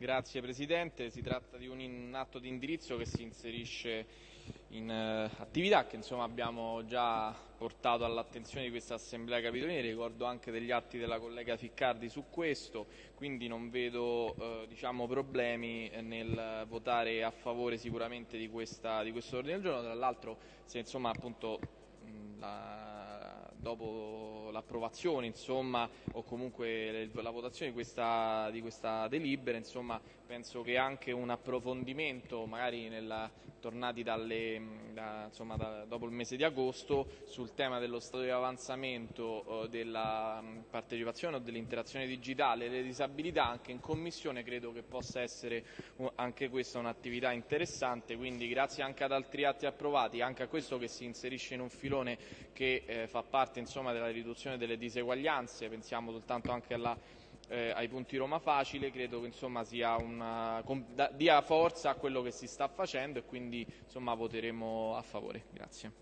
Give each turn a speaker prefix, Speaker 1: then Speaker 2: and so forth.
Speaker 1: Grazie Presidente, si tratta di un atto di indirizzo che si inserisce in uh, attività che insomma, abbiamo già portato all'attenzione di questa Assemblea Capitolina, ricordo anche degli atti della collega Ficcardi su questo, quindi non vedo uh, diciamo, problemi nel votare a favore sicuramente di, questa, di questo ordine del giorno, tra l'altro se insomma appunto la, dopo l'approvazione insomma, o comunque la votazione di questa, di questa delibera insomma, penso che anche un approfondimento magari nella, tornati dalle, da, insomma, da, dopo il mese di agosto sul tema dello stato di avanzamento eh, della partecipazione o dell'interazione digitale e delle disabilità anche in commissione credo che possa essere anche questa un'attività interessante quindi grazie anche ad altri atti approvati anche a questo che si inserisce in un filone che eh, fa parte insomma, della riduzione delle diseguaglianze, pensiamo soltanto anche alla, eh, ai punti Roma Facile, credo che insomma, una, dia forza a quello che si sta facendo e quindi insomma, voteremo a favore. Grazie.